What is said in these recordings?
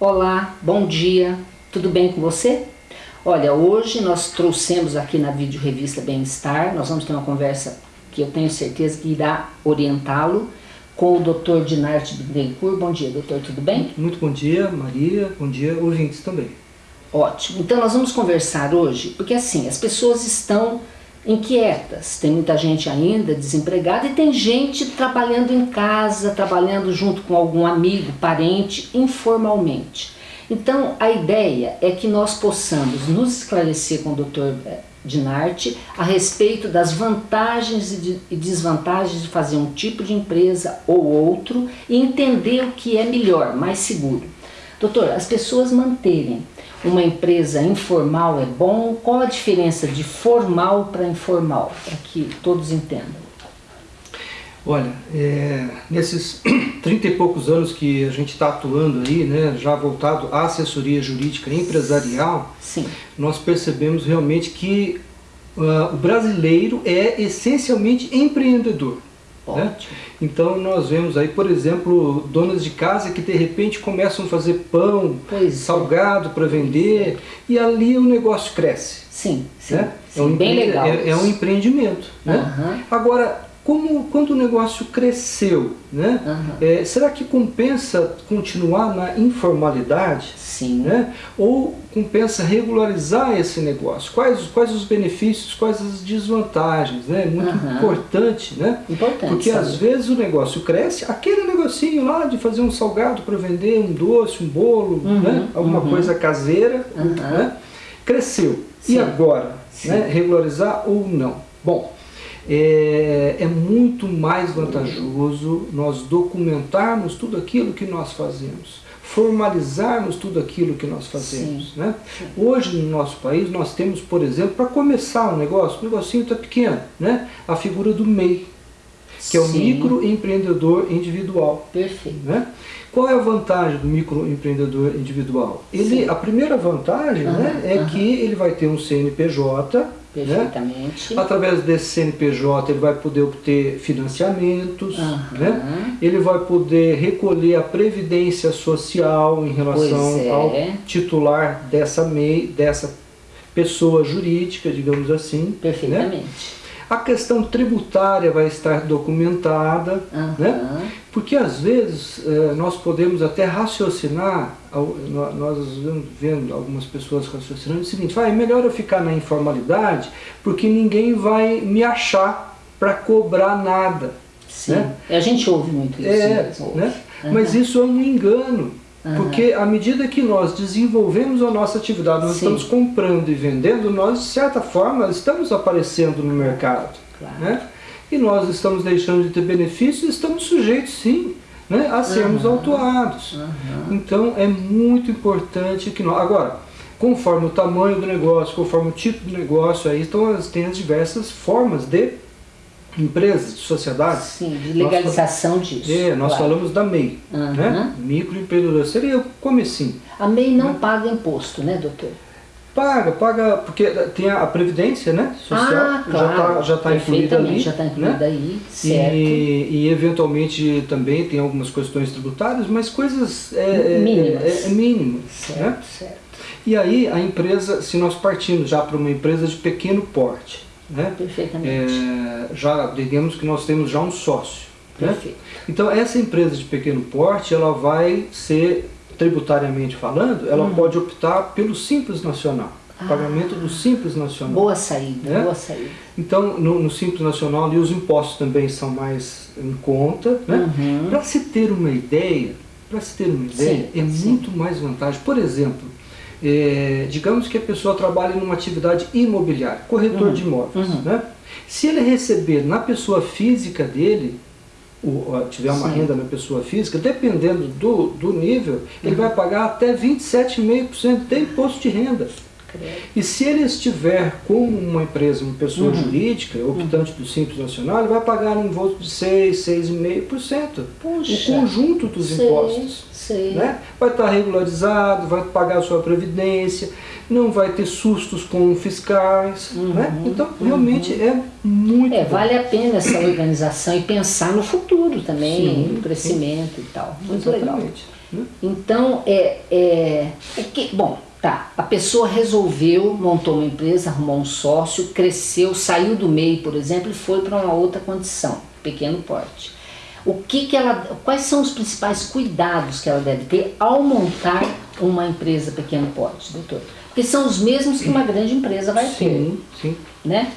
Olá, bom dia, tudo bem com você? Olha, hoje nós trouxemos aqui na vídeo revista Bem-Estar, nós vamos ter uma conversa que eu tenho certeza que irá orientá-lo com o Dr. Dinarte Bittencourt. Bom dia, doutor, tudo bem? Muito bom dia, Maria, bom dia, ouvintes também. Ótimo, então nós vamos conversar hoje, porque assim, as pessoas estão inquietas, tem muita gente ainda desempregada e tem gente trabalhando em casa, trabalhando junto com algum amigo, parente, informalmente. Então a ideia é que nós possamos nos esclarecer com o Dr. Dinarte a respeito das vantagens e desvantagens de fazer um tipo de empresa ou outro e entender o que é melhor, mais seguro. Doutor, as pessoas manterem uma empresa informal é bom? Qual a diferença de formal para informal, para que todos entendam? Olha, é, nesses 30 e poucos anos que a gente está atuando aí, né, já voltado à assessoria jurídica empresarial, Sim. nós percebemos realmente que uh, o brasileiro é essencialmente empreendedor. Né? Então nós vemos aí, por exemplo, donas de casa que de repente começam a fazer pão, pois é. salgado é. para vender e ali o negócio cresce. Sim, sim, né? sim é um bem legal. É, é, um empreendimento. Né? Uhum. Agora, como, quando o negócio cresceu, né? Uhum. É, será que compensa continuar na informalidade? Sim. Né? Ou compensa regularizar esse negócio? Quais, quais os benefícios, quais as desvantagens? Né? Muito uhum. importante, né? Importante. Porque sabe? às vezes o negócio cresce, aquele negocinho lá de fazer um salgado para vender, um doce, um bolo, uhum. né? alguma uhum. coisa caseira, né? cresceu. Sim. E agora? Né? Regularizar ou não? Bom, é, é, muito mais vantajoso nós documentarmos tudo aquilo que nós fazemos, formalizarmos tudo aquilo que nós fazemos. Né? Hoje no nosso país nós temos, por exemplo, para começar um negócio, o um negocinho está pequeno, né? a figura do MEI, que é o Sim. microempreendedor individual. Perfeito. Né? Qual é a vantagem do microempreendedor individual? Ele, a primeira vantagem uhum, né, é uhum. que ele vai ter um CNPJ, Perfeitamente. né? através desse CNPJ ele vai poder obter financiamentos, uhum. né? ele vai poder recolher a previdência social em relação é. ao titular dessa MEI, dessa pessoa jurídica, digamos assim. Perfeitamente. Né? A questão tributária vai estar documentada, uhum. né? porque às vezes eh, nós podemos até raciocinar, nós vendo algumas pessoas raciocinando o seguinte, ah, é melhor eu ficar na informalidade porque ninguém vai me achar para cobrar nada. Sim, né? a gente ouve muito isso é. Né? Uhum. Mas isso é um engano. Uhum. Porque à medida que nós desenvolvemos a nossa atividade, nós Sim. estamos comprando e vendendo, nós de certa forma estamos aparecendo no mercado. Claro. Né? E nós estamos deixando de ter benefícios, estamos sujeitos sim né, a sermos Uhum. autuados. Uhum. Então é muito importante que nós... Agora, conforme o tamanho do negócio, conforme o tipo de negócio, aí então, tem as diversas formas de empresas, de sociedades. Sim, de legalização nós, disso. É, nós claro. falamos da MEI, Uhum. né? microempreendedor. Seria como assim? A MEI não Né? paga imposto, né, doutor? Paga, paga, porque tem a Previdência né, Social, ah, claro. já está tá incluída ali. Já está incluída né? aí, certo. E, e eventualmente também tem algumas questões tributárias, mas coisas é, Mínimas. É, é, mínimas. Certo, Né? certo. E aí a empresa, se nós partimos já para uma empresa de pequeno porte, né? Perfeitamente. É, já digamos que nós temos já um sócio. Né? Então essa empresa de pequeno porte, ela vai ser, tributariamente falando, ela Hum. pode optar pelo Simples Nacional. Pagamento do Simples Nacional. Boa saída, Né? boa saída. Então, no, no Simples Nacional, ali, os impostos também são mais em conta. Né? Uhum. Para se ter uma ideia, para se ter uma ideia, Sim, é sim. muito mais vantagem. Por exemplo, é, digamos que a pessoa trabalha numa atividade imobiliária, corretor Uhum. de imóveis. Uhum. Né? Se ele receber na pessoa física dele, o, ó, tiver uma Sim. renda na pessoa física, dependendo do, do nível, ele Uhum. vai pagar até 27,5% de imposto de renda. E se ele estiver com uma empresa, uma pessoa Uhum. jurídica, optante do Simples Nacional, ele vai pagar um imposto de 6, 6,5%. O Puxa. conjunto dos sei, impostos. Sei. Né? Vai estar regularizado, vai pagar a sua previdência, não vai ter sustos com fiscais. Uhum, Né? Então, realmente é muito É, bom. vale a pena essa organização e pensar no futuro também, Sim, no crescimento e tal. Muito legal. Exatamente. Né? Então, é, é, o que, bom, tá, a pessoa resolveu, montou uma empresa, arrumou um sócio, cresceu, saiu do MEI, por exemplo, e foi para uma outra condição, pequeno porte. O que que ela, quais são os principais cuidados que ela deve ter ao montar uma empresa pequeno porte, doutor? Porque são os mesmos que uma grande empresa vai ter, Sim, sim. né?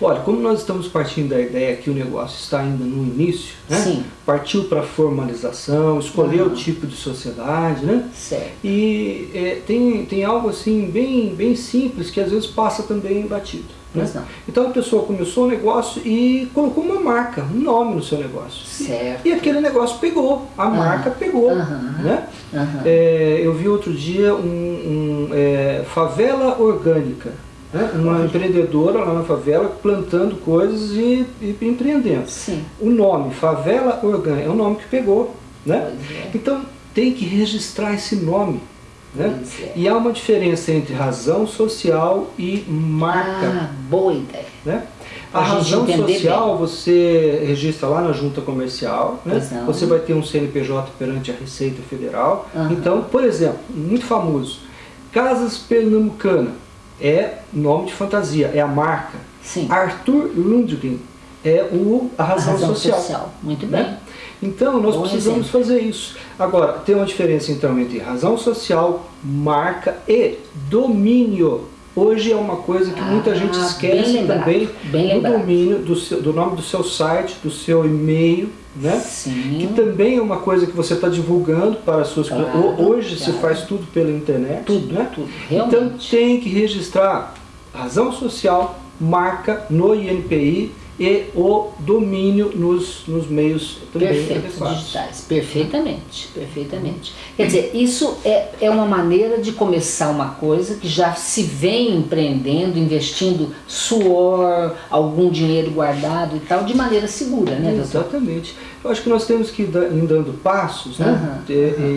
Olha, como nós estamos partindo da ideia que o negócio está ainda no início, né? Sim. partiu para formalização, escolher Uhum. o tipo de sociedade, né? Certo. E é, tem, tem algo assim bem, bem simples que às vezes passa também batido. né? Mas não. Então a pessoa começou o negócio e colocou uma marca, um nome no seu negócio. Certo. E aquele negócio pegou, a marca pegou. Aham. Né? Aham. É, eu vi outro dia um, um, é, favela orgânica. Né? Uma empreendedora lá na favela plantando coisas e, e empreendendo. Sim. O nome, Favela Orgânica, é um nome que pegou. Né? É. Então tem que registrar esse nome. Né? É. E há uma diferença entre razão social e marca. Ah, boa ideia. Né? A gente razão social você registra lá na junta comercial, né? Você vai ter um CNPJ perante a Receita Federal. Aham. Então, por exemplo, muito famoso, Casas Pernambucana é nome de fantasia, é a marca. Sim. Arthur Lundgren é o, a A razão, social. Muito bem. né? Então, nós Bom precisamos exemplo. fazer isso. Agora, tem uma diferença então entre razão social, marca e domínio. Hoje é uma coisa que muita Ah, gente bem esquece também bem do domínio, do, seu- do nome do seu site, do seu e-mail, né? Sim. Que também é uma coisa que você está divulgando para as suas Claro, clientes. Hoje se claro. faz tudo pela internet. Tudo, né? tudo. Então Realmente. tem que registrar razão social, marca no INPI e o domínio nos, nos meios também Perfeito, adequados. digitais. Perfeitamente, perfeitamente. Quer dizer, isso é, é uma maneira de começar uma coisa que já se vem empreendendo, investindo suor, algum dinheiro guardado e tal, de maneira segura, né, doutor? Exatamente. Eu acho que nós temos que ir da- ir dando passos, né? Aham, E-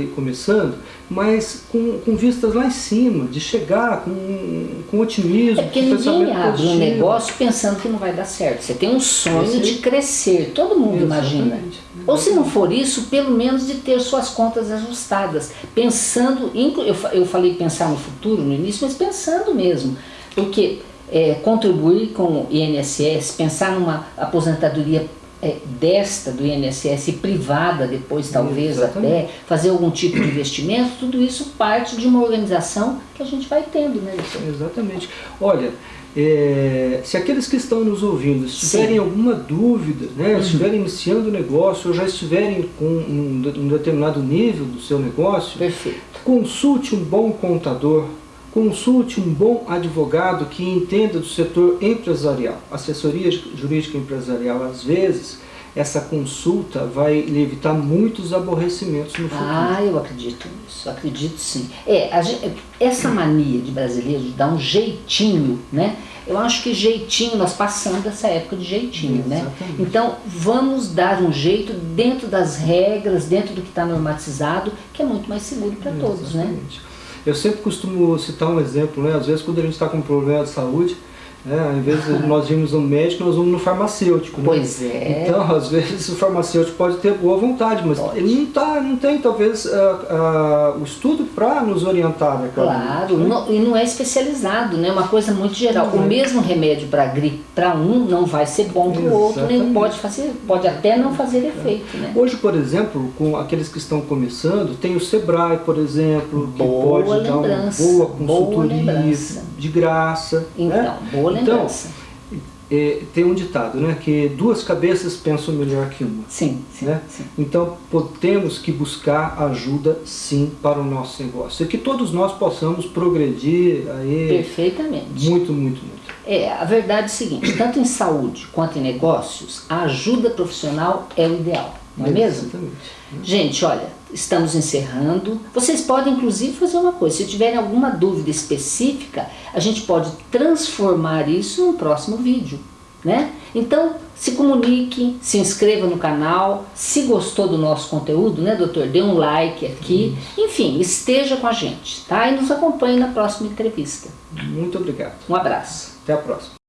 e começando, mas com, com vistas lá em cima, de chegar com, com otimismo, É porque ninguém abre um negócio pensando que não vai dar certo. Você tem um sonho de crescer, todo mundo imagina. Exatamente. Ou se não for isso, pelo menos de ter suas contas ajustadas. Pensando, eu, eu falei pensar no futuro no início, mas pensando mesmo. Porque é, contribuir com o INSS, pensar numa aposentadoria é, desta do INSS privada depois talvez Exatamente. até, fazer algum tipo de investimento, tudo isso parte de uma organização que a gente vai tendo, né? Exatamente. Olha, é, se aqueles que estão nos ouvindo tiverem Sim. alguma dúvida, né, estiverem iniciando o negócio ou já estiverem com um, um determinado nível do seu negócio, Perfeito. consulte um bom contador, consulte um bom advogado que entenda do setor empresarial. Assessoria jurídica empresarial, às vezes, essa consulta vai lhe evitar muitos aborrecimentos no futuro. Ah, eu acredito nisso, acredito sim. É, a essa mania de brasileiro de dar um jeitinho, né? Eu acho que jeitinho, nós passamos dessa época de jeitinho, né? Exatamente. Então vamos dar um jeito dentro das regras, dentro do que está normatizado, que é muito mais seguro para todos, né? Eu sempre costumo citar um exemplo, né? Às vezes quando a gente está com um problema de saúde, né? invés de nós irmos no médico, nós vamos no farmacêutico. né? Pois é. Então, às vezes o farmacêutico pode ter boa vontade, mas Pode. ele não, tá, não tem talvez o estudo para nos orientar naquela Claro, né? não- e não é especializado, né? Uma coisa muito geral. O Uhum. mesmo remédio para gripe para um não vai ser bom para o outro, nem pode fazer, pode até não fazer efeito, né? Hoje, por exemplo, com aqueles que estão começando, tem o Sebrae, por exemplo, que Boa pode dar uma lembrança, boa boa consultoria lembrança. De graça. Então, né? boa Então, lembrança. é, tem um ditado, né, que duas cabeças pensam melhor que uma. Sim, sim, né? sim. Então, temos que buscar ajuda, sim, para o nosso negócio. E que todos nós possamos progredir aí Perfeitamente. muito, muito, muito. É, a verdade é o seguinte, tanto em saúde quanto em negócios, a ajuda profissional é o ideal, não é mesmo? Exatamente. Gente, olha, estamos encerrando. Vocês podem inclusive fazer uma coisa, se tiverem alguma dúvida específica, a gente pode transformar isso num próximo vídeo, né? Então, se comunique, se inscreva no canal, se gostou do nosso conteúdo, né, doutor? Dê um like aqui. Enfim, esteja com a gente, tá? E nos acompanhe na próxima entrevista. Muito obrigado. Um abraço. Até a próxima.